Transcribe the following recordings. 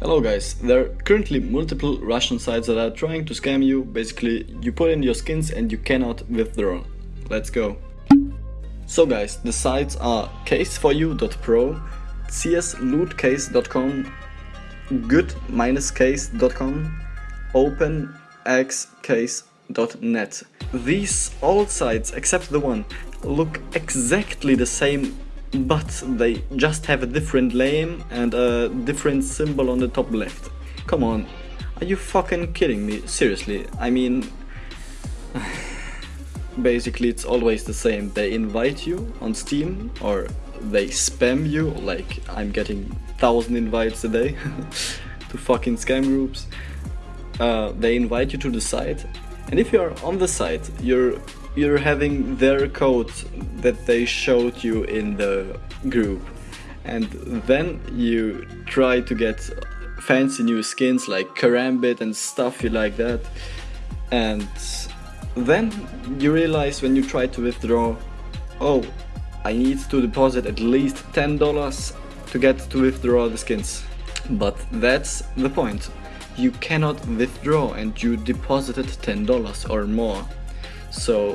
Hello guys, there are currently multiple Russian sites that are trying to scam you. Basically, you put in your skins and you cannot withdraw. Let's go. So guys, the sites are case4u.pro, cslootcase.com, good-case.com, openxcase.net. These all sites, except the one, look exactly the same but they just have a different name and a different symbol on the top left. Come on, are you fucking kidding me? Seriously, I mean... Basically it's always the same, they invite you on Steam or they spam you, like I'm getting thousand invites a day to fucking scam groups. Uh, they invite you to the site and if you're on the site, you're you're having their code that they showed you in the group. And then you try to get fancy new skins like Karambit and stuff like that. And then you realize when you try to withdraw oh I need to deposit at least $10 to get to withdraw the skins. But that's the point you cannot withdraw and you deposited $10 or more so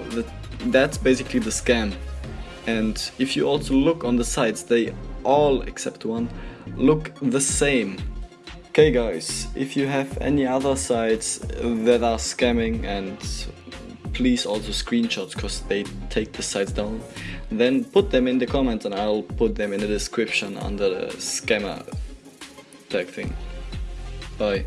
that's basically the scam. And if you also look on the sites, they all except one look the same. Okay guys, if you have any other sites that are scamming and please also screenshots because they take the sites down, then put them in the comments and I'll put them in the description under the scammer tag thing. Bye.